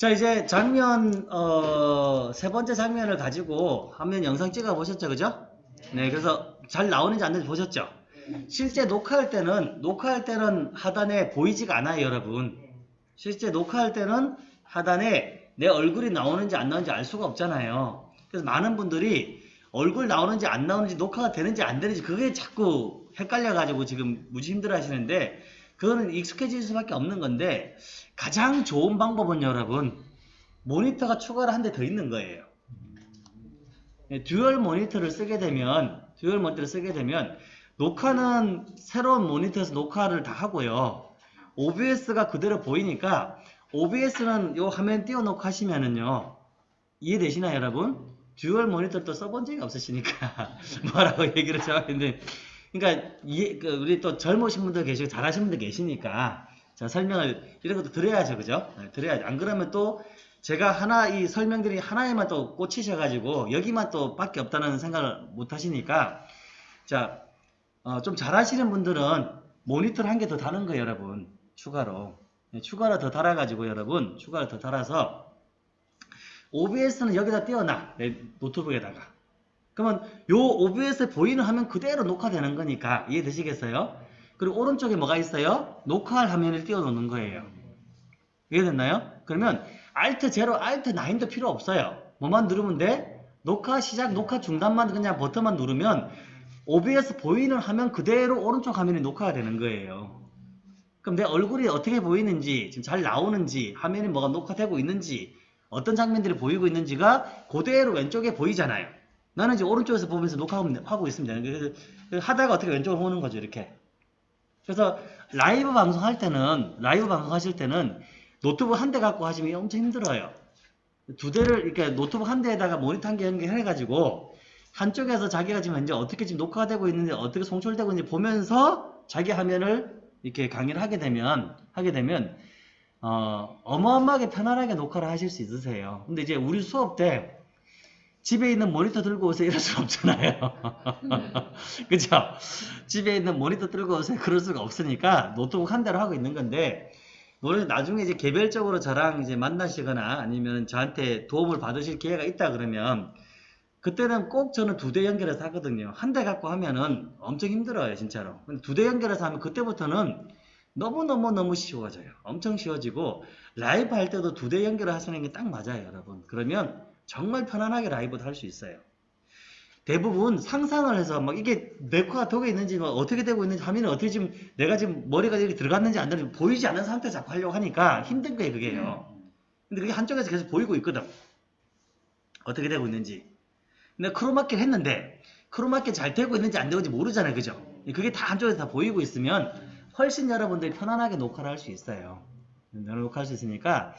자 이제 장면 어, 세 번째 장면을 가지고 화면 영상 찍어 보셨죠 그죠? 네 그래서 잘 나오는지 안 되는지 보셨죠? 실제 녹화할 때는 녹화할 때는 하단에 보이지가 않아요 여러분 실제 녹화할 때는 하단에 내 얼굴이 나오는지 안 나오는지 알 수가 없잖아요 그래서 많은 분들이 얼굴 나오는지 안 나오는지 녹화가 되는지 안 되는지 그게 자꾸 헷갈려 가지고 지금 무지 힘들어 하시는데 그거는 익숙해질 수밖에 없는 건데 가장 좋은 방법은 여러분 모니터가 추가로 한 대 더 있는 거예요. 네, 듀얼 모니터를 쓰게 되면 듀얼 모니터를 쓰게 되면 녹화는 새로운 모니터에서 녹화를 다 하고요. OBS가 그대로 보이니까 OBS는 요 화면 띄워놓고 하시면은요. 이해되시나요 여러분? 듀얼 모니터 또 써본 적이 없으시니까 뭐라고 얘기를 잘하는데 그러니까 이해, 그 우리 또 젊으신 분들 계시고 잘하시는 분들 계시니까 자 설명을 이런 것도 드려야죠. 그죠? 네, 드려야죠. 안 그러면 또 제가 하나 이 설명들이 하나에만 또 꽂히셔 가지고 여기만 또 밖에 없다는 생각을 못 하시니까 자 어, 좀 잘하시는 분들은 모니터를 한 개 더 다는 거예요 여러분. 추가로. 네, 추가로 더 달아 가지고 여러분 추가로 더 달아서 OBS는 여기다 띄워놔. 내 노트북에다가 그러면 요 OBS 보이는 화면 그대로 녹화되는 거니까 이해되시겠어요? 그리고 오른쪽에 뭐가 있어요? 녹화할 화면을 띄워놓는 거예요 이해됐나요? 그러면 Alt 0, Alt 9도 필요 없어요 뭐만 누르면 돼? 녹화 시작, 녹화 중단만 그냥 버튼만 누르면 OBS 보이는 화면 그대로 오른쪽 화면이 녹화가 되는 거예요 그럼 내 얼굴이 어떻게 보이는지 지금 잘 나오는지 화면이 뭐가 녹화되고 있는지 어떤 장면들이 보이고 있는지가 그대로 왼쪽에 보이잖아요. 나는 이제 오른쪽에서 보면서 녹화하고 있습니다. 그래서 하다가 어떻게 왼쪽으로 오는 거죠, 이렇게. 그래서 라이브 방송할 때는, 라이브 방송하실 때는 노트북 한 대 갖고 하시면 엄청 힘들어요. 두 대를, 이렇게 노트북 한 대에다가 모니터 한 개 연결해가지고 한쪽에서 자기가 지금 현재 어떻게 지금 녹화가 되고 있는지 어떻게 송출되고 있는지 보면서 자기 화면을 이렇게 강의를 하게 되면, 하게 되면 어, 어마어마하게 편안하게 녹화를 하실 수 있으세요. 근데 이제 우리 수업 때 집에 있는 모니터 들고 오세요 이럴 수 없잖아요. 그죠? 집에 있는 모니터 들고 오세요 그럴 수가 없으니까 노트북 한 대로 하고 있는 건데 노래 나중에 이제 개별적으로 저랑 이제 만나시거나 아니면 저한테 도움을 받으실 기회가 있다 그러면 그때는 꼭 저는 두 대 연결해서 하거든요. 한 대 갖고 하면은 엄청 힘들어요, 진짜로. 두대 연결해서 하면 그때부터는 너무너무너무 쉬워져요. 엄청 쉬워지고 라이브 할 때도 두 대 연결을 하시는 게 딱 맞아요. 여러분. 그러면 정말 편안하게 라이브도 할 수 있어요. 대부분 상상을 해서 막 이게 네코가 독에 있는지 뭐 어떻게 되고 있는지 화면이 어떻게 지금 내가 지금 머리가 이렇게 들어갔는지 안 들어갔는지 보이지 않는 상태에서 자꾸 하려고 하니까 힘든 거예요 그게요. 근데 그게 한쪽에서 계속 보이고 있거든. 어떻게 되고 있는지. 근데 크로마키를 했는데 크로마키 잘 되고 있는지 안 되는지 모르잖아요. 그죠? 그게 다 한쪽에서 다 보이고 있으면 훨씬 여러분들이 편안하게 녹화를 할 수 있어요. 녹화할 수 있으니까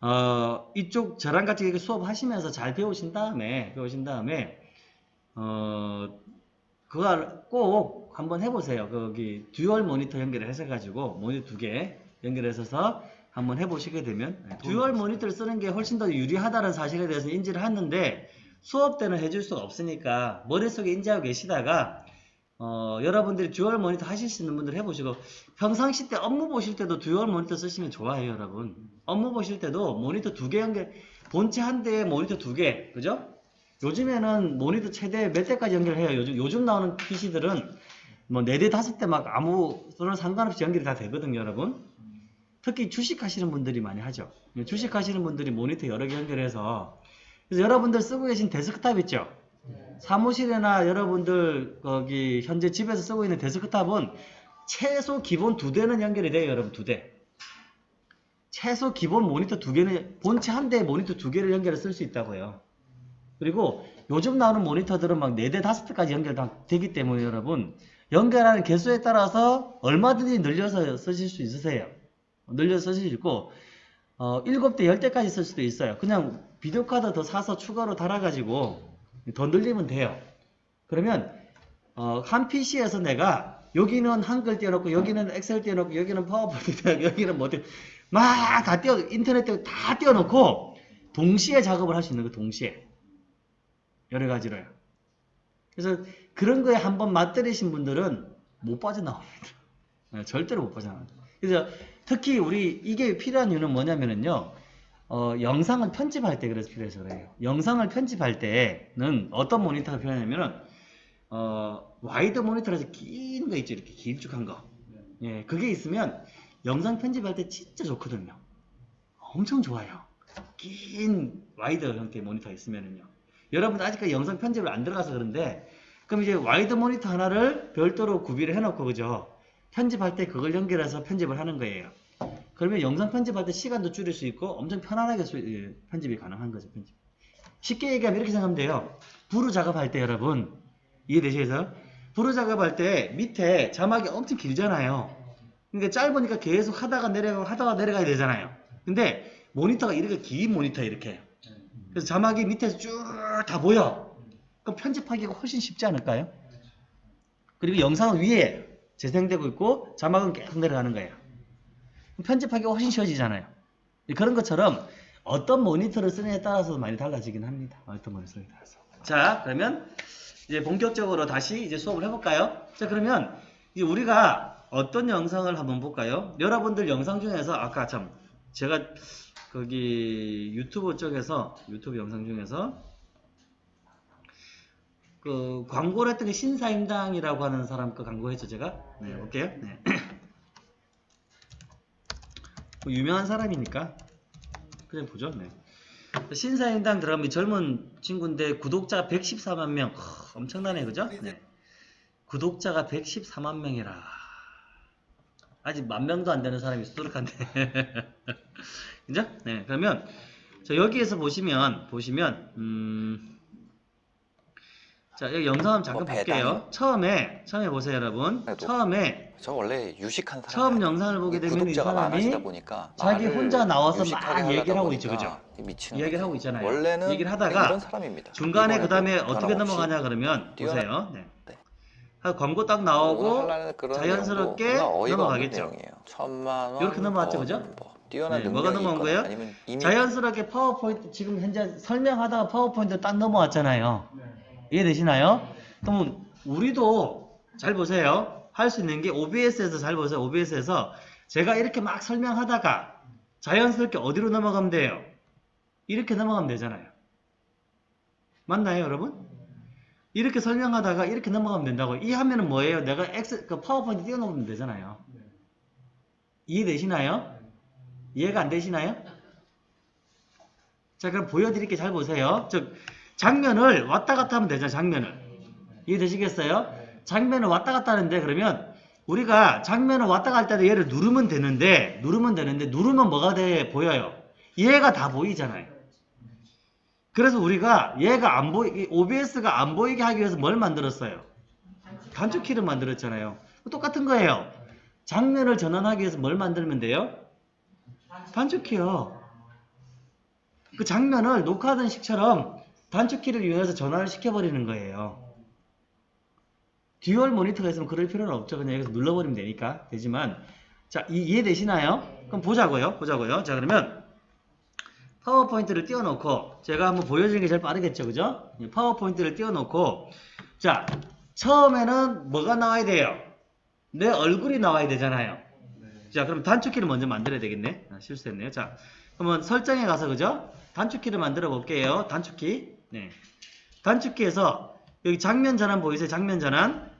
어, 이쪽 저랑 같이 수업하시면서 잘 배우신 다음에 배우신 다음에 어, 그걸 꼭 한번 해보세요. 거기 듀얼 모니터 연결해서 가지고 모니터 두 개 연결해서 한번 해보시게 되면 네, 듀얼 모니터를 쓰는 게 훨씬 더 유리하다는 사실에 대해서 인지를 했는데 수업 때는 해줄 수가 없으니까 머릿속에 인지하고 계시다가 어, 여러분들이 듀얼 모니터 하실 수 있는 분들 해보시고 평상시 때 업무 보실 때도 듀얼 모니터 쓰시면 좋아요 여러분. 업무 보실 때도 모니터 두 개 연결 본체 한 대에 모니터 두 개 그죠? 요즘에는 모니터 최대 몇 대까지 연결해요? 요즘 요즘 나오는 PC들은 뭐 네 대 다섯 대 막 아무 소랑 상관없이 연결이 다 되거든요 여러분. 특히 주식 하시는 분들이 많이 하죠. 주식 하시는 분들이 모니터 여러 개 연결해서. 그래서 여러분들 쓰고 계신 데스크탑 있죠 사무실이나 여러분들 거기 현재 집에서 쓰고 있는 데스크탑은 최소 기본 두 대는 연결이 돼요 여러분 두 대. 최소 기본 모니터 두 개는 본체 한 대에 모니터 두 개를 연결해 쓸 수 있다고요. 그리고 요즘 나오는 모니터들은 막 네 대 다섯 대까지 연결 다 되기 때문에 여러분 연결하는 개수에 따라서 얼마든지 늘려서 쓰실 수 있으세요. 늘려서 쓰실 수 있고 어, 7대 10대까지 쓸 수도 있어요. 그냥 비디오 카드 더 사서 추가로 달아가지고 더 늘리면 돼요. 그러면 어, 한 PC에서 내가 여기는 한글 띄워놓고 여기는 엑셀 띄워놓고 여기는 파워포인트 띄워놓고 여기는 뭐 막다 띄워 인터넷 띄워 다 띄워놓고 동시에 작업을 할 수 있는 거 동시에 여러 가지로요. 그래서 그런 거에 한번 맛들이신 분들은 못 빠져나옵니다. 네, 절대로 못 빠져나옵니다. 그래서 특히 우리 이게 필요한 이유는 뭐냐면요. 어, 영상을 편집할 때 그래서 필요해서 그래요. 영상을 편집할 때는 어떤 모니터가 필요하냐면은 어, 와이드 모니터라서 긴 거 있죠. 이렇게 길쭉한 거. 예, 그게 있으면 영상 편집할 때 진짜 좋거든요. 엄청 좋아요. 긴 와이드 형태의 모니터가 있으면은요. 여러분 아직까지 영상 편집을 안 들어가서 그런데 그럼 이제 와이드 모니터 하나를 별도로 구비를 해놓고 그죠? 편집할 때 그걸 연결해서 편집을 하는 거예요. 그러면 영상 편집할 때 시간도 줄일 수 있고 엄청 편안하게 수- 예, 편집이 가능한 거죠. 편집. 쉽게 얘기하면 이렇게 생각하면 돼요. Vrew 작업할 때 여러분 이해되시겠어요? Vrew 작업할 때 밑에 자막이 엄청 길잖아요. 그러니까 짧으니까 계속 하다가 내려가고 하다가 내려가야 되잖아요. 근데 모니터가 이렇게 긴 모니터 이렇게. 그래서 자막이 밑에서 쭉 다 보여. 그럼 편집하기가 훨씬 쉽지 않을까요? 그리고 영상은 위에 재생되고 있고 자막은 계속 내려가는 거예요. 편집하기가 훨씬 쉬워지잖아요. 그런 것처럼 어떤 모니터를 쓰느냐에 따라서 많이 달라지긴 합니다. 어떤 모니터에 따라서. 자, 그러면 이제 본격적으로 다시 이제 수업을 해볼까요? 자, 그러면 우리가 어떤 영상을 한번 볼까요? 여러분들 영상 중에서 아까 참 제가 거기 유튜브 쪽에서 유튜브 영상 중에서 그 광고를 했던 게 신사임당이라고 하는 사람 그 광고했죠 제가 네 볼게요 네. 뭐 유명한 사람이니까 그냥 보죠. 네. 신사임당 들어가면 이 젊은 친구인데 구독자 114만 명. 허, 엄청나네. 그죠? 네. 구독자가 114만 명이라. 아직 만 명도 안 되는 사람이 수두룩한데. 그죠? 네. 그러면 자 여기에서 보시면 보시면 음, 자 여기 영상 한번 잠깐 뭐 볼게요 처음에 처음에 보세요 여러분 그래도 처음에 저 원래 유식한 사람 처음 영상을 보게 되면 이 구독자가 많아지다 사람이 보니까 자기 말을 혼자 나와서 유식하게 막 하려다 얘기를 하고 있죠, 보니까 미치는 이야기를 거지. 하고 있잖아요. 원래는 얘기를 하다가 이런 사람입니다. 중간에 그 다음에 이번에도 어떻게 변함 없이 넘어가냐 그러면 뛰어나- 보세요 네. 네. 하- 광고 딱 나오고 하려는 그런 자연스럽게 내용도 정말 어이가 넘어가겠죠. 내용이에요. 천만 원 이렇게 넘어갔죠, 뭐, 그죠? 뭐 뛰어난 네, 능력이 뭐가 넘어간 있거나 거예요? 아니면 이미 자연스럽게 파워포인트 지금 현재 설명하다가 파워포인트 딱 넘어왔잖아요. 이해되시나요? 그럼 우리도 잘 보세요. 할 수 있는 게 OBS에서 잘 보세요. OBS에서 제가 이렇게 막 설명하다가 자연스럽게 어디로 넘어가면 돼요? 이렇게 넘어가면 되잖아요. 맞나요, 여러분? 이렇게 설명하다가 이렇게 넘어가면 된다고. 이 화면은 뭐예요? 내가 엑스, 그 파워포인트 띄워놓으면 되잖아요. 이해되시나요? 이해가 안 되시나요? 자, 그럼 보여드릴게 잘 보세요. 즉, 장면을 왔다 갔다 하면 되죠, 장면을. 이해되시겠어요? 장면을 왔다 갔다 하는데, 그러면 우리가 장면을 왔다 갈 때도 얘를 누르면 되는데, 누르면 되는데, 누르면 뭐가 돼, 보여요? 얘가 다 보이잖아요. 그래서 우리가 얘가 안 보이, OBS가 안 보이게 하기 위해서 뭘 만들었어요? 단축키를 만들었잖아요. 똑같은 거예요. 장면을 전환하기 위해서 뭘 만들면 돼요? 단축키요. 그 장면을 녹화하던 식처럼 단축키를 이용해서 전환을 시켜버리는 거예요. 듀얼 모니터가 있으면 그럴 필요는 없죠. 그냥 여기서 눌러버리면 되니까. 되지만, 자, 이, 이해되시나요? 그럼 보자고요. 보자고요. 자, 그러면 파워포인트를 띄워놓고, 제가 한번 보여주는 게 제일 빠르겠죠. 그죠? 이 파워포인트를 띄워놓고, 자, 처음에는 뭐가 나와야 돼요? 내 얼굴이 나와야 되잖아요. 자, 그럼 단축키를 먼저 만들어야 되겠네. 아, 실수했네요. 자, 그러면 설정에 가서 그죠? 단축키를 만들어 볼게요. 단축키. 네. 단축키에서 여기 장면 전환 보이세요? 장면 전환.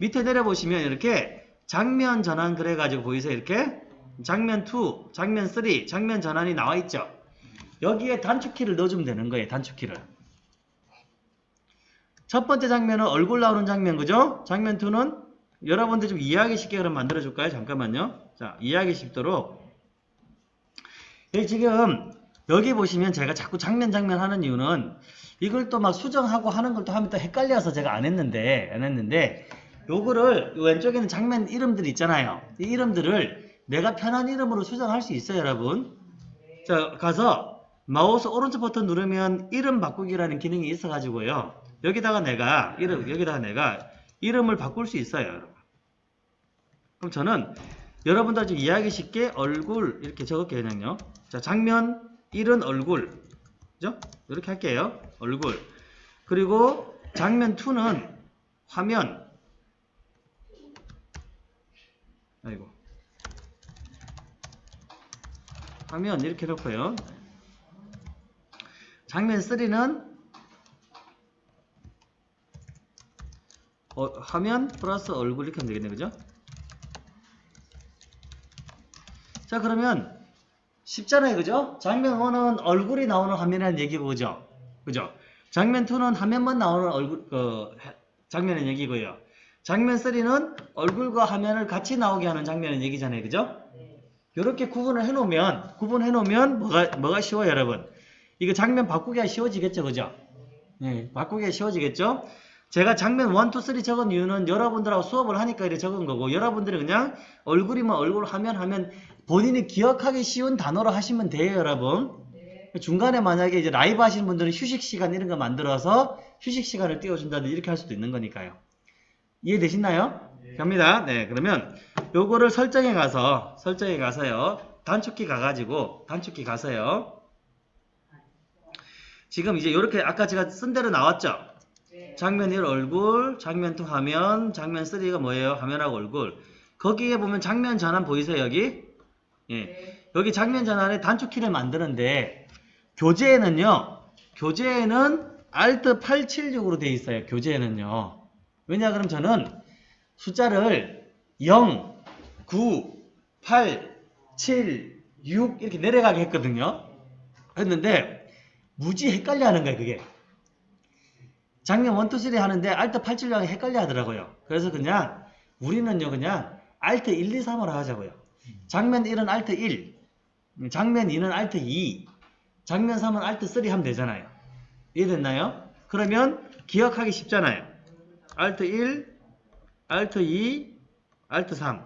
밑에 내려 보시면 이렇게 장면 전환 그래 가지고 보이세요? 이렇게 장면 2, 장면 3, 장면 전환이 나와 있죠. 여기에 단축키를 넣어주면 되는 거예요. 단축키를. 첫 번째 장면은 얼굴 나오는 장면 그죠? 장면 2는 여러분들 좀 이해하기 쉽게 그럼 만들어 줄까요? 잠깐만요. 자, 이해하기 쉽도록 여기 지금 여기 보시면 제가 자꾸 장면 장면 하는 이유는 이걸 또 막 수정하고 하는 걸 또 하면 또 헷갈려서 제가 안 했는데 안 했는데 요거를 왼쪽에 는 장면 이름들 있잖아요. 이 이름들을 내가 편한 이름으로 수정할 수 있어요, 여러분. 자, 가서 마우스 오른쪽 버튼 누르면 이름 바꾸기라는 기능이 있어 가지고요. 여기다가 내가 이름 여기다가 내가 이름을 바꿀 수 있어요. 그럼 저는 여러분들 좀 이해하기 쉽게 얼굴 이렇게 적을게요, 그냥요. 자, 장면 1은 얼굴. 그죠? 이렇게 할게요. 얼굴. 그리고 장면 2는 화면. 아이고. 화면 이렇게 놓고요. 장면 3는 어, 화면 플러스 얼굴 이렇게 하면 되겠네 그죠? 자 그러면 쉽잖아요 그죠? 장면 1은 얼굴이 나오는 화면이라는 얘기고 그죠? 그죠? 장면 2는 화면만 나오는 얼굴 그 장면의 얘기고요. 장면 3는 얼굴과 화면을 같이 나오게 하는 장면의 얘기잖아요 그죠? 이렇게 구분을 해 놓으면 구분해 놓으면 뭐가 뭐가 쉬워요 여러분? 이거 장면 바꾸기가 쉬워지겠죠 그죠? 네, 바꾸기가 쉬워지겠죠? 제가 장면 1, 2, 3 적은 이유는 여러분들하고 수업을 하니까 이렇게 적은 거고 여러분들이 그냥 얼굴이면 얼굴 하면 하면 본인이 기억하기 쉬운 단어로 하시면 돼요 여러분. 중간에 만약에 이제 라이브 하시는 분들은 휴식 시간 이런 거 만들어서 휴식 시간을 띄워준다든지 이렇게 할 수도 있는 거니까요. 이해되시나요? 갑니다. 네 그러면 요거를 설정에 가서 설정에 가서요. 단축키 가가지고 단축키 가서요. 지금 이제 이렇게 아까 제가 쓴 대로 나왔죠? 장면 1 얼굴, 장면 2 화면, 장면 3가 뭐예요? 화면하고 얼굴. 거기에 보면 장면 전환 보이세요, 여기? 예. 여기 장면 전환에 단축키를 만드는데 교재에는요. 교재에는 Alt 876으로 되어 있어요. 교재에는요. 왜냐 그럼 저는 숫자를 0, 9, 8, 7, 6 이렇게 내려가게 했거든요. 했는데 무지 헷갈려 하는 거예요, 그게. 장면 1, 2, 3 하는데 Alt 876이 헷갈려 하더라고요. 그래서 그냥 우리는요 그냥 Alt 1, 2, 3으로 하자고요. 장면 1은 Alt 1, 장면 2는 Alt 2, 장면 3은 Alt 3 하면 되잖아요. 이해됐나요? 그러면 기억하기 쉽잖아요. Alt 1, Alt 2, Alt 3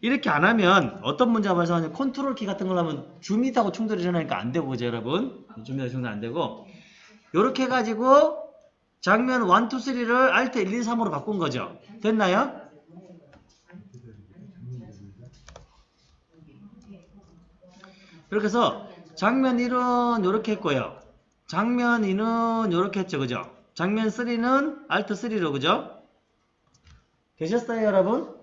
이렇게 안 하면 어떤 문제가 발생하냐면 컨트롤 키 같은 걸 하면 줌이하고 충돌이 일어나니까 안 되고 그죠 여러분? 줌이하고 충돌 안 되고 이렇게 해가지고 장면 1, 2, 3를 Alt 1, 2, 3으로 바꾼 거죠. 됐나요? 이렇게 해서 장면 1은 이렇게 했고요. 장면 2는 이렇게 했죠. 그죠? 장면 3는 Alt 3로 그죠? 되셨어요 여러분?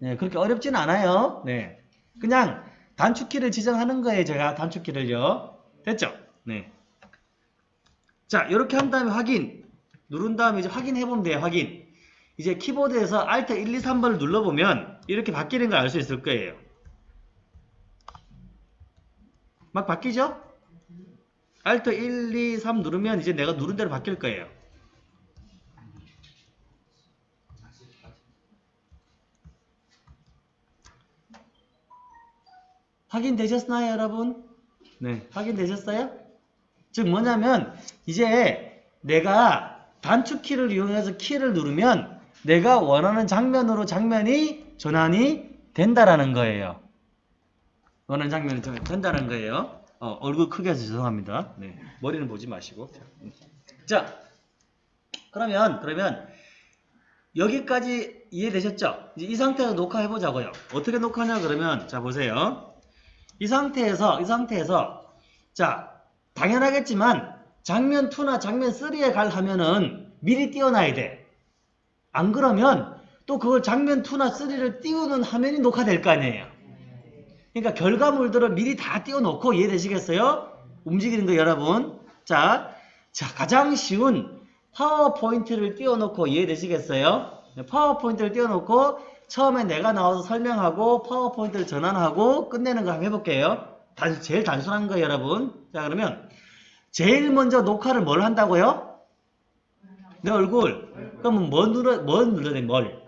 네, 그렇게 어렵진 않아요. 네. 그냥 단축키를 지정하는 거예요. 제가 단축키를요. 됐죠? 네. 자, 이렇게 한 다음에 확인. 누른 다음에 이제 확인해 보면 돼요. 확인. 이제 키보드에서 Alt 1, 2, 3번을 눌러보면 이렇게 바뀌는 걸 알 수 있을 거예요. 막 바뀌죠? Alt 1, 2, 3 누르면 이제 내가 누른 대로 바뀔 거예요. 확인되셨나요, 여러분? 네, 확인되셨어요? 즉 뭐냐면 이제 내가 단축 키를 이용해서 키를 누르면 내가 원하는 장면으로 장면이 전환이 된다라는 거예요. 원하는 장면이 전환이 된다는 거예요. 어, 얼굴 크게 해서 죄송합니다. 네, 머리는 보지 마시고. 자, 그러면 그러면 여기까지 이해되셨죠? 이제 이 상태에서 녹화해 보자고요. 어떻게 녹화하냐 그러면 자 보세요. 이 상태에서 이 상태에서 자 당연하겠지만 장면 2나 장면 3에 갈 하면은 미리 띄워놔야 돼. 안 그러면 또 그걸 장면 2나 3를 띄우는 화면이 녹화될 거 아니에요. 그러니까 결과물들을 미리 다 띄워놓고 이해되시겠어요? 움직이는 거 여러분. 자, 자 가장 쉬운 파워포인트를 띄워놓고 이해되시겠어요? 네, 파워포인트를 띄워놓고 처음에 내가 나와서 설명하고 파워포인트를 전환하고 끝내는 거 한번 해볼게요. 단, 제일 단순한 거예요 여러분. 자 그러면 제일 먼저 녹화를 뭘 한다고요? 내 얼굴. 그러면 뭐 눌러, 뭐 눌러야 돼? 뭘?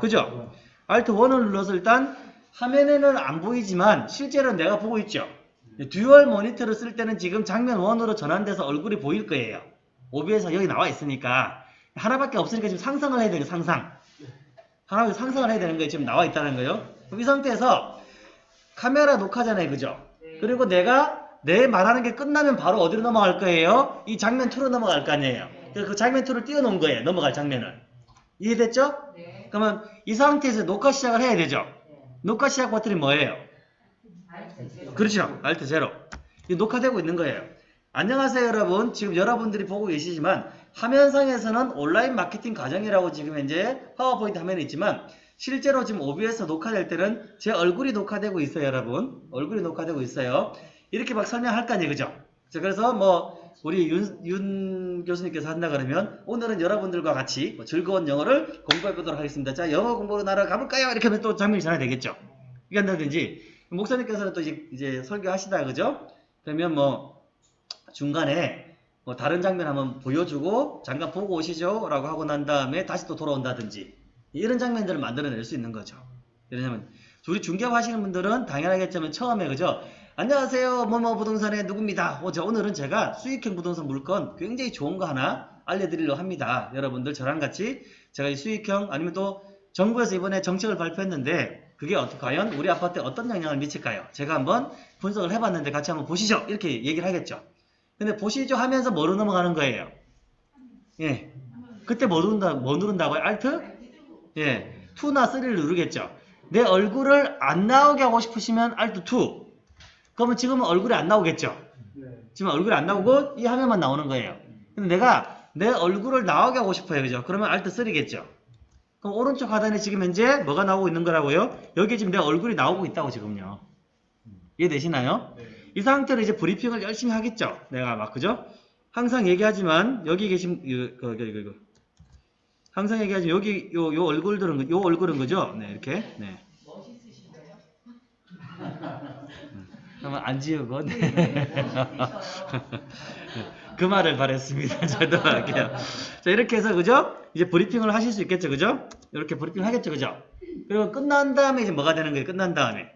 그죠? Alt 1을 눌러서 일단 화면에는 안 보이지만 실제로는 내가 보고 있죠. 듀얼 모니터를 쓸 때는 지금 장면 1으로 전환돼서 얼굴이 보일 거예요. OBS 여기 나와 있으니까 하나밖에 없으니까 지금 상상을 해야 돼요. 상상. 하나밖에 상상을 해야 되는 거예요. 지금 나와 있다는 거예요. 그럼 이 상태에서 카메라 녹화잖아요. 그죠? 그리고 내가 내 말하는 게 끝나면 바로 어디로 넘어갈 거예요? 이 장면 2로 넘어갈 거 아니에요. 그래서 그 장면 2를 띄워놓은 거예요. 넘어갈 장면을. 이해됐죠? 네. 그러면 이 상태에서 녹화 시작을 해야 되죠. 녹화 시작 버튼이 뭐예요? 그렇죠. 0. 이 녹화되고 있는 거예요. 안녕하세요 여러분. 지금 여러분들이 보고 계시지만 화면상에서는 온라인 마케팅 과정이라고 지금 현재 파워포인트 화면에 있지만 실제로 지금 OBS 녹화될 때는 제 얼굴이 녹화되고 있어요, 여러분. 얼굴이 녹화되고 있어요. 이렇게 막 설명할 거 아니에요, 그죠? 자, 그래서 뭐 우리 윤, 윤 교수님께서 한다 그러면 오늘은 여러분들과 같이 뭐 즐거운 영어를 공부해 보도록 하겠습니다. 자, 영어 공부로 나라 가볼까요? 이렇게 하면 또 장면이 전화 되겠죠. 이게 한다든지 목사님께서는 또 이제, 이제 설교하시다 그죠? 그러면 뭐 중간에 뭐 다른 장면 한번 보여주고 잠깐 보고 오시죠 라고 하고 난 다음에 다시 또 돌아온다든지 이런 장면들을 만들어낼 수 있는 거죠. 왜냐면 우리 중개업 하시는 분들은 당연하겠지만 처음에 그죠? 안녕하세요 뭐뭐 부동산의 누구입니다. 어, 저 오늘은 제가 수익형 부동산 물건 굉장히 좋은 거 하나 알려드리려고 합니다. 여러분들 저랑 같이 제가 이 수익형 아니면 또 정부에서 이번에 정책을 발표했는데 그게 어떻게 과연 우리 아파트에 어떤 영향을 미칠까요? 제가 한번 분석을 해봤는데 같이 한번 보시죠. 이렇게 얘기를 하겠죠. 근데 보시죠 하면서 뭐로 넘어가는 거예요? 예. 그때 뭐 누른다, 뭐 누른다고요? 알트? 예. 2나 3를 누르겠죠. 내 얼굴을 안 나오게 하고 싶으시면 알트 2. 그러면 지금은 얼굴이 안 나오겠죠. 지금 얼굴이 안 나오고 이 화면만 나오는 거예요. 근데 내가 내 얼굴을 나오게 하고 싶어요. 그죠? 그러면 알트 3겠죠. 그럼 오른쪽 하단에 지금 현재 뭐가 나오고 있는 거라고요? 여기 지금 내 얼굴이 나오고 있다고 지금요. 이해되시나요? 이 상태로 이제 브리핑을 열심히 하겠죠. 내가 막 그죠? 항상 얘기하지만 여기 계신 이거 이거 이거, 이거. 항상 얘기하지만 여기 요, 요 얼굴들은 요 얼굴은 그죠? 네 이렇게 네. 음, 한번 안 지우고 네. 그 말을 바랬습니다. 저도 할게요. 자 이렇게 해서 그죠? 이제 브리핑을 하실 수 있겠죠, 그죠? 이렇게 브리핑 하겠죠, 그죠? 그리고 끝난 다음에 이제 뭐가 되는 거예요? 끝난 다음에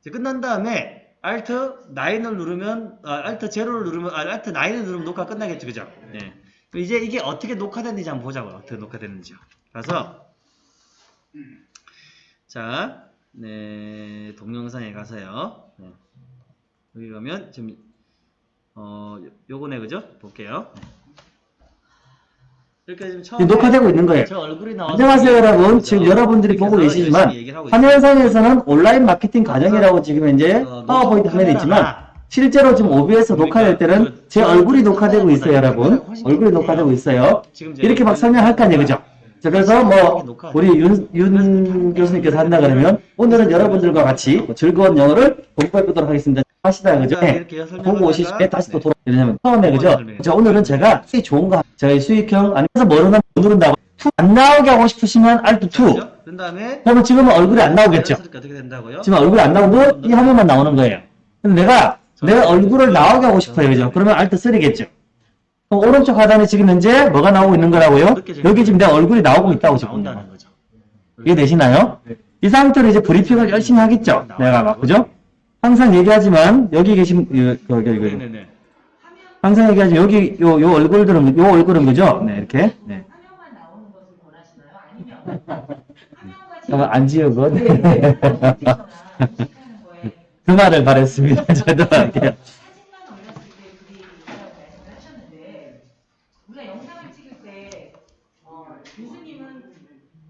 이제 끝난 다음에 Alt 9을 누르면 아, Alt 0를 누르면 아, Alt 9을 누르면 녹화 끝나겠죠, 그죠? 네. 이제 이게 어떻게 녹화됐는지 한번 보자고요. 어떻게 녹화됐는지요. 그래서 자, 네 동영상에 가서요. 네. 여기 가면 지금 어 요- 요거네 그죠? 볼게요. 이렇게 지금 처음에 녹화되고 있는 거예요. 안녕하세요 여러분. 그죠? 지금 여러분들이 보고 계시지만. 화면상에서는 온라인 마케팅 과정이라고 지금 현재 어, 파워포인트 화면에 있지만 실제로 지금 OBS 그러니까 녹화될 때는 그제 저- 얼굴이 녹화되고 있어요 저- 여러분. 얼굴이. 녹화되고 있어요. 이제 이렇게 막 설명할 거 아니에요 그죠? 자 그래서 뭐 우리 윤, 윤 교수님께서 한다 그러면 오늘은 여러분들과 같이 뭐 즐거운 영어를 공부해 보도록 하겠습니다. 하시다 그죠? 자, 네. 보고 오실 때 다시 또 네. 돌아 왜냐면 처음에 그죠? 자 오늘은 제가 수익 좋은 거이 수익형 아니면서 뭐로 나 누른다고 안 나오게 하고 싶으시면 Alt 2 그죠? 그런 다음에 그러면 지금은 얼굴이 안 나오겠죠? 지금 얼굴이 안 나오고 이 화면만 나오는 거예요. 근데 내가 내 얼굴을 나오게 하고 싶어요. 그죠? 그러면 Alt 3겠죠? 그럼 오른쪽 하단에 지금 현재 뭐가 나오고 있는 거라고요? 여기 지금 내 얼굴이 나오고 있다고 지금. 이해되시나요? 이 상태로 이제 브리핑을 열심히 하겠죠? 내가 막, 그죠? 항상 얘기하지만 여기 계신, 이- 그, 그, 그, 네네네. 항상 얘기하지만 여기 요, 요 얼굴들은, 요 얼굴은 그죠? 네, 이렇게. 네. 잠깐 안 지우고. 네. 네. 거에 그 말을 바랬습니다. 저도 할게요. 사진만 올렸을 때 그게 있다고 말씀을 하셨는데 우리가 영상을 찍을 때 어, 교수님은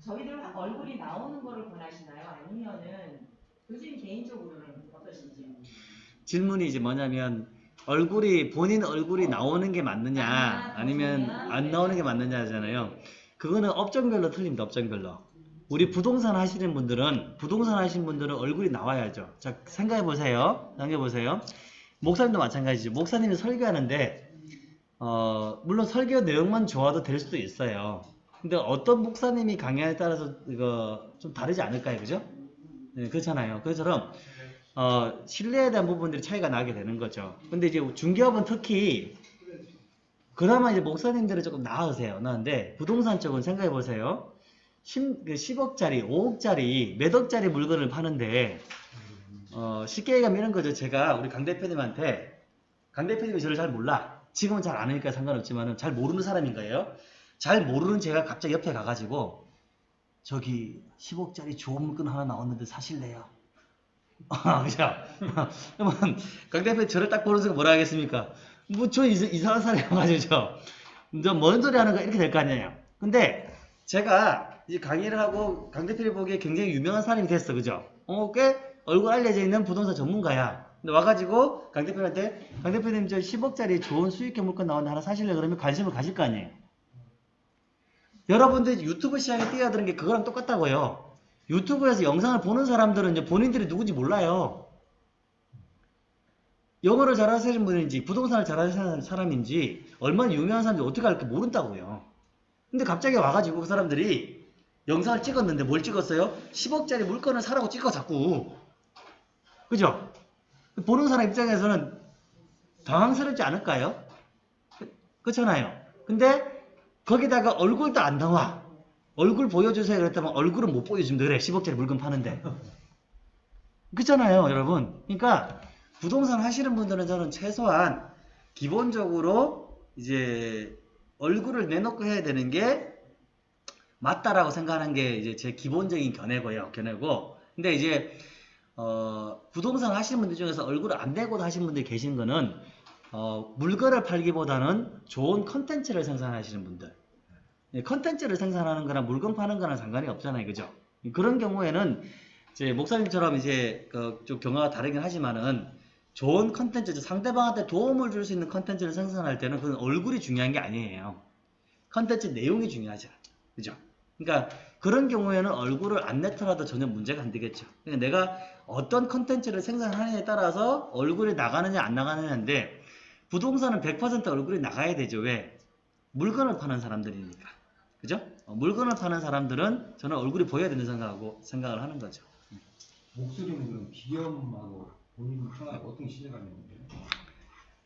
저희들 얼굴이 나오는 거를 권하시나요? 아니면은 교수님 개인적으로는 어떠신지? 질문이 이제 뭐냐면 얼굴이 본인 얼굴이 나오는 게 맞느냐 아 니면 안 나오는 게 맞느냐잖아요. 그거는 업종별로 틀립니다. 업종별로. 우리 부동산 하시는 분들은 부동산 하시는 분들은 얼굴이 나와야죠. 자 생각해 보세요. 생각해 보세요. 목사님도 마찬가지죠. 목사님이 설교하는데 어, 물론 설교 내용만 좋아도 될 수도 있어요. 근데 어떤 목사님이 강의에 따라서 이거 좀 다르지 않을까요, 그죠? 네, 그렇잖아요. 그처럼 어, 신뢰에 대한 부분들이 차이가 나게 되는 거죠. 근데 이제 중개업은 특히 그나마 이제 목사님들은 조금 나으세요. 나은데 부동산 쪽은 생각해 보세요. 10, 그 10억짜리, 5억짜리, 몇 억짜리 물건을 파는데 어, 쉽게 얘기하면 이런 거죠. 제가 우리 강 대표님한테 강 대표님이 저를 잘 몰라. 지금은 잘 아니니까 상관없지만은 잘 모르는 사람인 거예요. 잘 모르는 제가 갑자기 옆에 가가지고 저기 10억짜리 좋은 물건 하나 나왔는데 사실래요? 아, 그죠? 그러면 강 대표 저를 딱 보는 순간 뭐라 하겠습니까? 뭐 저 이상한 사람이어가지고 저뭔 소리 하는 거 이렇게 될 거 아니에요. 근데 제가 이 강의를 하고 강 대표를 보기에 굉장히 유명한 사람이 됐어, 그죠? 어, 꽤 얼굴 알려져 있는 부동산 전문가야. 근데 와가지고 강 대표한테 강 대표님 저 10억짜리 좋은 수익형 물건 나왔는데 하나 사실래 그러면 관심을 가질 거 아니에요. 여러분들 유튜브 시장에 뛰어드는 게 그거랑 똑같다고요. 유튜브에서 영상을 보는 사람들은 본인들이 누군지 몰라요. 영어를 잘하시는 분인지 부동산을 잘하시는 사람인지 얼마나 유명한 사람인지 어떻게 알까 모른다고요. 근데 갑자기 와가지고 그 사람들이 영상을 찍었는데 뭘 찍었어요? 10억짜리 물건을 사라고 찍어 자꾸. 그죠? 보는 사람 입장에서는 당황스럽지 않을까요? 그- 그렇잖아요. 근데 거기다가 얼굴도 안 나와. 얼굴 보여주세요 그랬다면 얼굴은 못 보여준다 그래. 10억짜리 물건 파는데. 그렇잖아요, 여러분. 그러니까 부동산 하시는 분들은 저는 최소한 기본적으로 이제 얼굴을 내놓고 해야 되는 게 맞다라고 생각하는 게 이제 제 기본적인 견해고요. 견해고. 근데 이제 어, 부동산 하시는 분들 중에서 얼굴을 안 내고 하시는 분들이 계신 거는 어, 물건을 팔기보다는 좋은 컨텐츠를 생산하시는 분들. 예, 컨텐츠를 생산하는 거랑 물건 파는 거랑 상관이 없잖아요. 그죠? 그런 경우에는 이제 목사님처럼 이제 그 좀 경우가 다르긴 하지만은 좋은 컨텐츠, 상대방한테 도움을 줄 수 있는 컨텐츠를 생산할 때는 그건 얼굴이 중요한 게 아니에요. 컨텐츠 내용이 중요하죠. 그죠? 그러니까 그런 경우에는 얼굴을 안 내더라도 전혀 문제가 안 되겠죠. 그러니까 내가 어떤 컨텐츠를 생산하느냐에 따라서 얼굴이 나가느냐 안 나가느냐인데 부동산은 100% 얼굴이 나가야 되죠. 왜? 물건을 파는 사람들이니까. 그죠? 어, 물건을 파는 사람들은 저는 얼굴이 보여야 된다고 생각하고 생각을 하는 거죠. 목소리는 그럼 기염하고 본인 평하고 어떤 신뢰감이 있는데?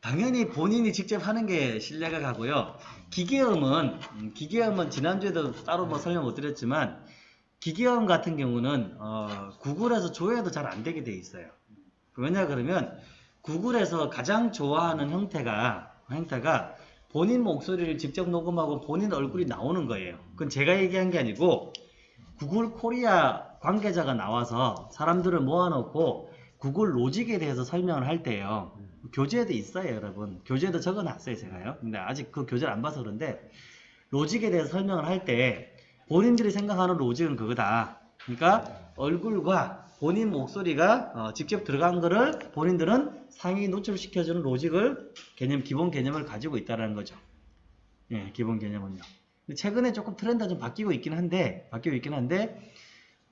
당연히 본인이 직접 하는 게 신뢰가 가고요. 기계음은 음, 기계음은 지난주에도 따로 뭐 설명 못 드렸지만 기계음 같은 경우는 어, 구글에서 조회도 잘 안 되게 돼 있어요. 왜냐 그러면 구글에서 가장 좋아하는 형태가 형태가 본인 목소리를 직접 녹음하고 본인 얼굴이 나오는 거예요. 그건 제가 얘기한 게 아니고 구글 코리아 관계자가 나와서 사람들을 모아놓고 구글 로직에 대해서 설명을 할 때요. 교재에도 있어요, 여러분. 교재에도 적어놨어요, 제가요. 근데 아직 그 교재를 안 봐서 그런데 로직에 대해서 설명을 할 때 본인들이 생각하는 로직은 그거다. 그러니까 얼굴과 본인 목소리가 어, 직접 들어간 거를 본인들은 상위 노출시켜주는 로직을 개념, 기본 개념을 가지고 있다는 거죠. 예, 기본 개념은요. 최근에 조금 트렌드가 좀 바뀌고 있긴 한데, 바뀌고 있긴 한데,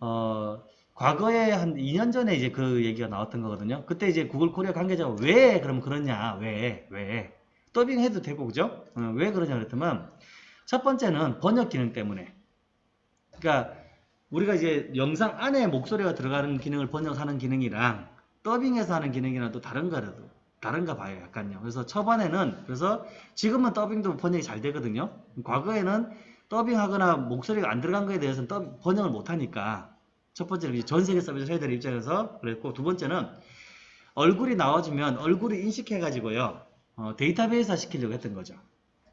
어, 과거에 한 2년 전에 이제 그 얘기가 나왔던 거거든요. 그때 이제 구글 코리아 관계자가 왜 그럼 그러냐, 왜, 왜. 더빙 해도 되고, 그죠? 어, 왜 그러냐 그랬더만, 첫 번째는 번역 기능 때문에. 그러니까, 우리가 이제 영상 안에 목소리가 들어가는 기능을 번역하는 기능이랑 더빙해서 하는 기능이랑 또 다른 거라도 다른가 봐요 약간요. 그래서 초반에는 그래서 지금은 더빙도 번역이 잘 되거든요. 과거에는 더빙하거나 목소리가 안 들어간 거에 대해서는 더빙- 번역을 못 하니까 첫 번째는 전 세계 서비스 해야 될 입장에서 그랬고 두 번째는 얼굴이 나와주면 얼굴을 인식해 가지고요 어, 데이터베이스 시키려고 했던 거죠.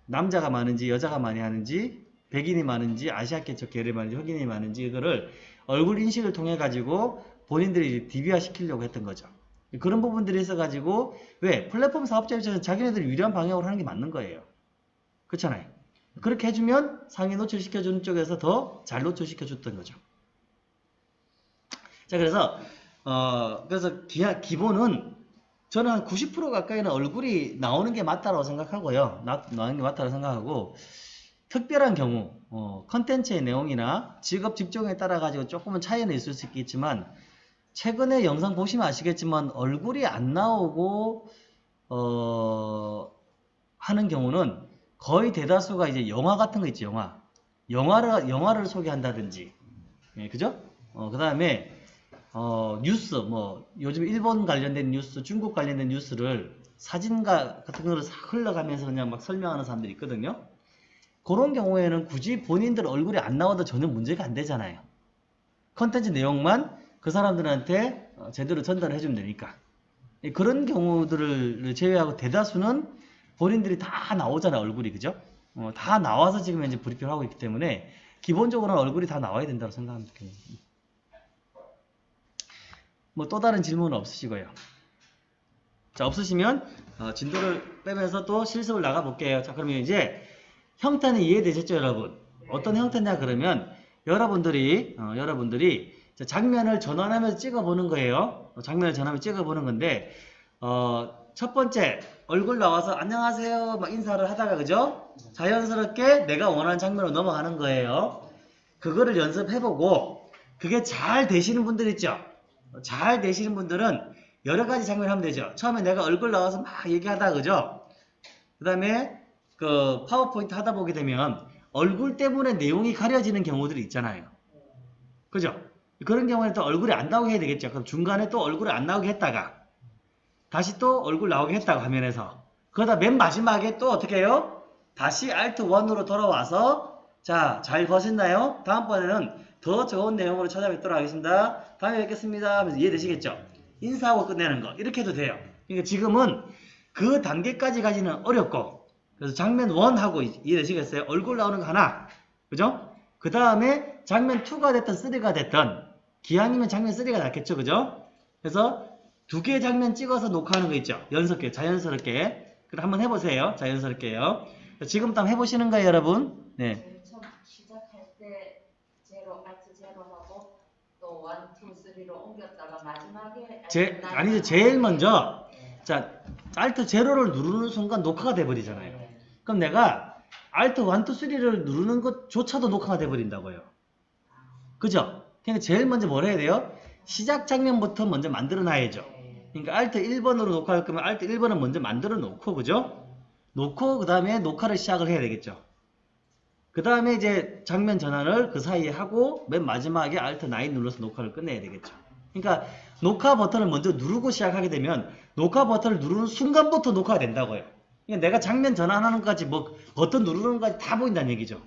남자가 많은지 여자가 많이 하는지 백인이 많은지 아시아계쪽 계열이 많은지 흑인이 많은지 이거를 얼굴 인식을 통해 가지고 본인들이 DB화 시키려고 했던 거죠. 그런 부분들이 있어가지고 왜 플랫폼 사업자 입장에서 자기네들이 유리한 방향으로 하는 게 맞는 거예요. 그렇잖아요. 그렇게 해주면 상위 노출시켜주는 쪽에서 더 잘 노출시켜줬던 거죠. 자 그래서 어 그래서 기, 기본은 저는 한 90% 가까이는 얼굴이 나오는 게 맞다고 생각하고요. 나, 나오는 게 맞다고 생각하고 특별한 경우 어, 컨텐츠의 내용이나 직업 직종에 따라 가지고 조금은 차이는 있을 수 있겠지만 최근에 영상 보시면 아시겠지만 얼굴이 안 나오고 어, 하는 경우는 거의 대다수가 이제 영화 같은 거 있죠 영화. 영화를 영화를 소개한다든지. 예, 그죠? 어, 그 다음에 어, 뉴스 뭐 요즘 일본 관련된 뉴스 중국 관련된 뉴스를 사진가 같은 거를 싹 흘러가면서 그냥 막 설명하는 사람들이 있거든요 그런 경우에는 굳이 본인들 얼굴이 안 나와도 전혀 문제가 안 되잖아요. 컨텐츠 내용만 그 사람들한테 어, 제대로 전달을 해주면 되니까. 예, 그런 경우들을 제외하고 대다수는 본인들이 다 나오잖아요, 얼굴이. 그죠? 어, 다 나와서 지금 현재 브리핑을 하고 있기 때문에 기본적으로는 얼굴이 다 나와야 된다고 생각합니다. 뭐 또 다른 질문은 없으시고요. 자, 없으시면 어, 진도를 빼면서 또 실습을 나가 볼게요. 자, 그러면 이제 형태는 이해되셨죠, 여러분? 어떤 형태냐 그러면 여러분들이 어, 여러분들이 자, 장면을 전환하면서 찍어보는 거예요. 어, 장면을 전환하면서 찍어보는 건데 어, 첫 번째 얼굴 나와서 안녕하세요 막 인사를 하다가 그죠? 자연스럽게 내가 원하는 장면으로 넘어가는 거예요. 그거를 연습해보고 그게 잘 되시는 분들 있죠? 잘 되시는 분들은 여러 가지 장면을 하면 되죠. 처음에 내가 얼굴 나와서 막 얘기하다, 그죠? 그 다음에 그 파워포인트 하다 보게 되면 얼굴 때문에 내용이 가려지는 경우들이 있잖아요. 그죠? 그런 경우에는 또 얼굴이 안 나오게 해야 되겠죠. 그럼 중간에 또 얼굴이 안 나오게 했다가 다시 또 얼굴 나오게 했다가 화면에서 그러다 맨 마지막에 또 어떻게 해요? 다시 Alt 1으로 돌아와서 자, 잘 보셨나요? 다음번에는 더 좋은 내용으로 찾아뵙도록 하겠습니다. 다음에 뵙겠습니다. 하면서 이해되시겠죠? 인사하고 끝내는 거. 이렇게 해도 돼요. 그러니까 지금은 그 단계까지 가지는 어렵고 그래서 장면 1하고 이해되시겠어요? 얼굴 나오는 거 하나. 그죠? 그 다음에 장면 2가 됐든 3가 됐든 기왕이면 장면 3가 낫겠죠. 그죠? 그래서 두 개의 장면 찍어서 녹화하는 거 있죠. 연습게 자연스럽게. 그럼 한번 해보세요. 자연스럽게요. 지금부터 한번 해보시는 거예요, 여러분. 네. 제일 처음 시작할 때 zero Alt zero하고 또 one, two, three로 옮겼다가 마지막에 제, Alt 아니죠. 제일 먼저, 자, Alt zero를 누르는 순간 녹화가 돼버리잖아요. 그럼 내가 Alt 1, 2, 3를 누르는 것조차도 녹화가 돼버린다고요. 그죠? 그러니까 제일 먼저 뭘 해야 돼요? 시작 장면부터 먼저 만들어 놔야죠. 그러니까 Alt 1번으로 녹화할 거면 Alt 1번은 먼저 만들어 놓고, 그죠? 놓고, 그 다음에 녹화를 시작을 해야 되겠죠. 그 다음에 이제 장면 전환을 그 사이에 하고, 맨 마지막에 Alt 9 눌러서 녹화를 끝내야 되겠죠. 그러니까 녹화 버튼을 먼저 누르고 시작하게 되면 녹화 버튼을 누르는 순간부터 녹화가 된다고요. 내가 장면 전환하는 것까지 뭐 버튼 누르는 것까지 다 보인다는 얘기죠.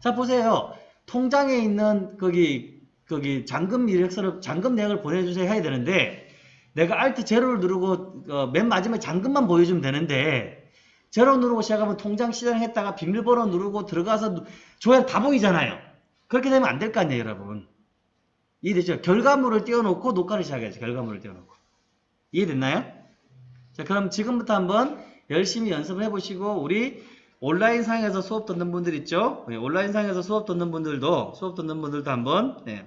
자 보세요. 통장에 있는 거기 거기 잔금 이력서를 잔금 내역을 보내주세요 해야 되는데 내가 Alt 제로를 누르고 어, 맨 마지막에 잔금만 보여주면 되는데 제로 누르고 시작하면 통장 실행했다가 비밀번호 누르고 들어가서 누- 줘야 다 보이잖아요. 그렇게 되면 안 될 거 아니에요, 여러분. 이해되죠? 결과물을 띄워놓고 녹화를 시작해야죠. 결과물을 띄워놓고. 이해됐나요? 자, 그럼 지금부터 한번 열심히 연습을 해보시고 우리 온라인 상에서 수업 듣는 분들 있죠? 네, 온라인 상에서 수업 듣는 분들도 수업 듣는 분들도 한번 네.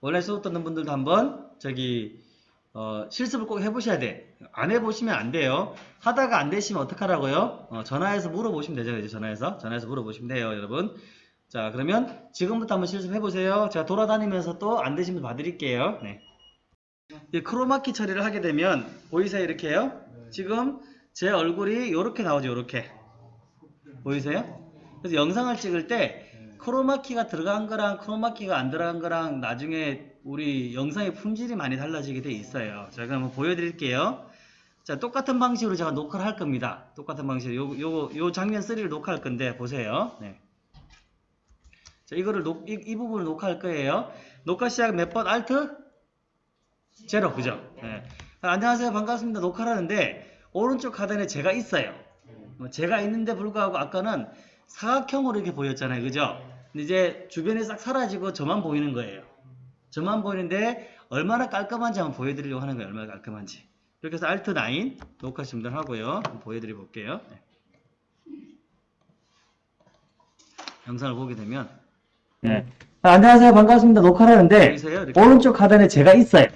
온라인 수업 듣는 분들도 한번 저기 어, 실습을 꼭 해보셔야 돼. 안 해보시면 안 돼요. 하다가 안 되시면 어떡하라고요? 어, 전화해서 물어보시면 되죠. 이제 전화해서 전화해서 물어보시면 돼요, 여러분. 자, 그러면 지금부터 한번 실습해보세요. 제가 돌아다니면서 또 안 되시면 봐드릴게요. 네. 이 크로마키 처리를 하게 되면 보이세요? 이렇게요? 지금 제 얼굴이 이렇게 나오죠. 이렇게 보이세요? 그래서 영상을 찍을 때 크로마키가 들어간 거랑 크로마키가 안 들어간 거랑 나중에 우리 영상의 품질이 많이 달라지게 돼 있어요. 제가 한번 보여드릴게요. 자, 똑같은 방식으로 제가 녹화를 할 겁니다. 똑같은 방식으로 요, 요, 요 장면 3를 녹화할 건데 보세요. 네. 자, 이거를 녹, 이, 이 부분을 녹화할 거예요. 녹화 시작 몇 번? 알트? 제로, 그죠? 네. 아, 안녕하세요. 반갑습니다. 녹화를 하는데, 오른쪽 하단에 제가 있어요. 뭐 제가 있는데 불구하고 아까는 사각형으로 이렇게 보였잖아요. 그죠? 근데 이제 주변이 싹 사라지고 저만 보이는 거예요. 저만 보이는데, 얼마나 깔끔한지 한번 보여드리려고 하는 거예요. 얼마나 깔끔한지. 이렇게 해서 Alt 9 녹화 준비를 하고요. 한번 보여드려 볼게요. 네. 영상을 보게 되면, 네. 아, 안녕하세요. 반갑습니다. 녹화를 하는데 보이세요? 이렇게. 오른쪽 하단에 제가 있어요.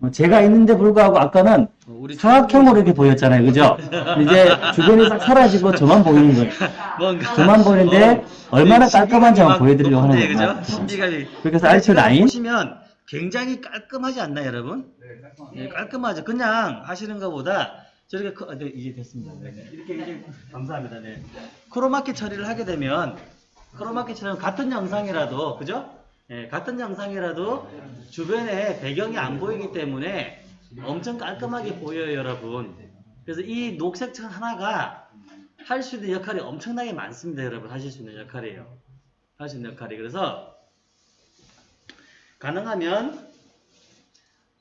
어, 제가 있는데 불구하고 아까는 어, 우리 사각형으로 이렇게 보였잖아요. 그죠? 이제 주변이 싹 사라지고 저만 보이는 거예요. 뭔가 저만 보이는데 얼마나 깔끔한지 한번 보여드리려고 하는 높은데, 거예요. 그죠? 신비감이. 그렇게 해서 Alt 9 보시면 굉장히 깔끔하지 않나요, 여러분? 네, 깔끔하죠. 그냥 하시는 것보다 저렇게 크- 아, 네, 이게 됐습니다. 네, 네. 이렇게 이제 감사합니다. 네. 크로마키 처리를 하게 되면 크로마키 처리는 같은 영상이라도 그죠? 네, 같은 영상이라도 주변에 배경이 안 보이기 때문에 엄청 깔끔하게 보여요, 여러분. 그래서 이 녹색 천 하나가 할 수 있는 역할이 엄청나게 많습니다, 여러분. 하실 수 있는 역할이에요. 할 수 있는 역할이. 그래서 가능하면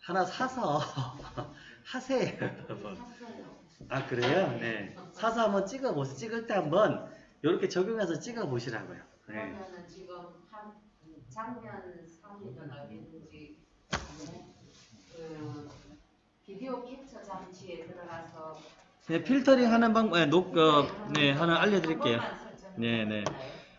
하나 사서 하세요, 여러분. 아 그래요? 네. 사서 한번 찍어보세요. 찍을 때 한번 이렇게 적용해서 찍어보시라고요. 네. 그러면은 지금 한 장면 3이든 어디든지 그 비디오 캡처 장치에 들어가서 네, 필터링 하는 방법, 네, 녹, 어, 네, 하나 알려드릴게요. 네, 네.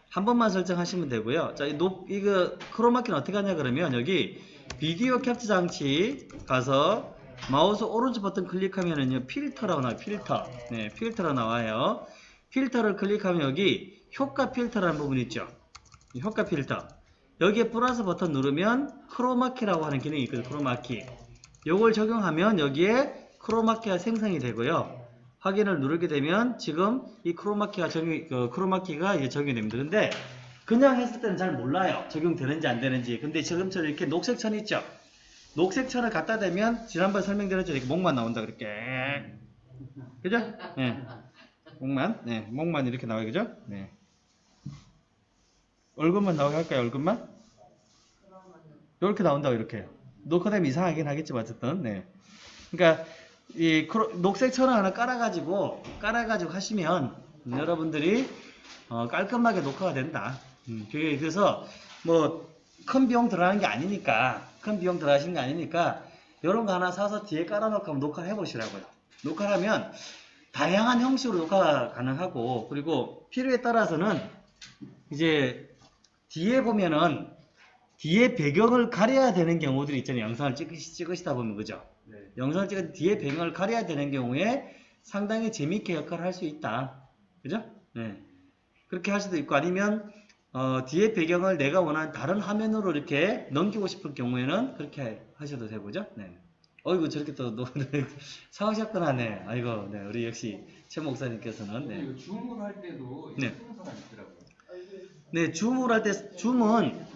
한 번만 설정하시면 되고요. 자, 이 녹, 이거 크로마키는 어떻게 하냐 그러면 여기 비디오 캡처 장치 가서 마우스 오른쪽 버튼 클릭하면은요 필터라고 나와요. 필터. 네, 필터로 나와요. 필터를 클릭하면 여기 효과 필터라는 부분 있죠. 이 효과 필터. 여기에 플러스 버튼 누르면 크로마키라고 하는 기능이 있거든요. 크로마키. 요걸 적용하면 여기에 크로마키가 생성이 되고요. 확인을 누르게 되면 지금 이 크로마키가 적용, 그 크로마키가 이제 적용이 됩니다. 근데 그냥 했을 때는 잘 몰라요. 적용되는지 안 되는지. 근데 지금처럼 이렇게 녹색 천 있죠? 녹색 천을 갖다 대면 지난번에 설명드렸죠. 이렇게 목만 나온다 그렇게. 그죠? 네. 목만. 네. 목만 이렇게 나와요. 그죠? 네. 얼굴만 나오게 할까요? 얼굴만? 이렇게 나온다고 이렇게. 녹화되면 이상하긴 하겠지만 어쨌든. 네. 그러니까 이 녹색 천을 하나 깔아가지고 깔아가지고 하시면 여러분들이 어, 깔끔하게 녹화가 된다. 음, 그게 그래서 뭐 큰 비용 들어가는 게 아니니까 큰 비용 들어가시는 게 아니니까 이런 거 하나 사서 뒤에 깔아놓고 한번 녹화해 보시라고요. 녹화하면 다양한 형식으로 녹화가 가능하고 그리고 필요에 따라서는 이제 뒤에 보면은 뒤에 배경을 가려야 되는 경우들이 있잖아요. 영상을 찍으시, 찍으시다 보면 그죠? 영상을 찍을 때 뒤에 배경을 가려야 되는 경우에 상당히 재밌게 역할을 할 수 있다. 그죠? 네. 그렇게 할 수도 있고 아니면 어, 뒤에 배경을 내가 원하는 다른 화면으로 이렇게 넘기고 싶을 경우에는 그렇게 하셔도 되고, 죠 네. 어이구, 저렇게 또, 노, 사오셨구나, 하네 아이고, 네. 우리 역시 최 목사님께서는, 네. 줌을 할 때도 네. 신경서가 있더라고요. 네, 줌을 할 때, 줌은,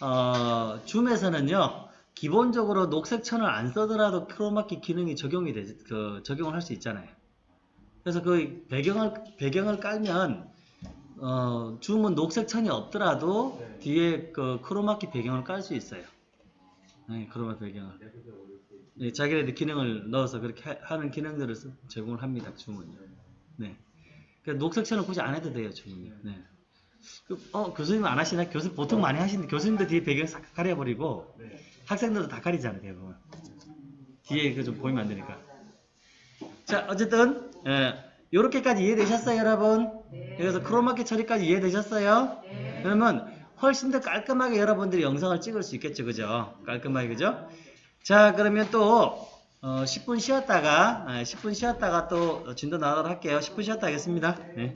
어, 줌에서는요, 기본적으로 녹색 천을 안 쓰더라도 크로마키 기능이 적용이 되, 그, 적용을 할 수 있잖아요. 그래서 그 배경을, 배경을 깔면, 어, 줌은 녹색 천이 없더라도 네. 뒤에 그 크로마키 배경을 깔 수 있어요. 네, 크로마 배경을. 네, 자기네들 기능을 넣어서 그렇게 하- 하는 기능들을 쓰- 제공을 합니다, 줌은요. 네. 그러니까 녹색 천을 굳이 안 해도 돼요, 줌은요. 네. 그, 어, 교수님 안 하시나? 교수 보통 많이 하시는데 교수님도 뒤에 배경 싹 가려버리고 네. 학생들도 다 가리잖아요, 대부분. 뒤에 그 좀 보이면 안 되니까. 자, 어쨌든 예, 요렇게까지 이해되셨어요, 여러분? 그래서 크로마키 처리까지 이해되셨어요? 그러면 훨씬 더 깔끔하게 여러분들이 영상을 찍을 수 있겠죠, 그죠? 깔끔하게, 그죠? 자, 그러면 또 어, 10분 쉬었다가 아, 10분 쉬었다가 또 진도 나가도록 할게요. 10분 쉬었다 하겠습니다. 네.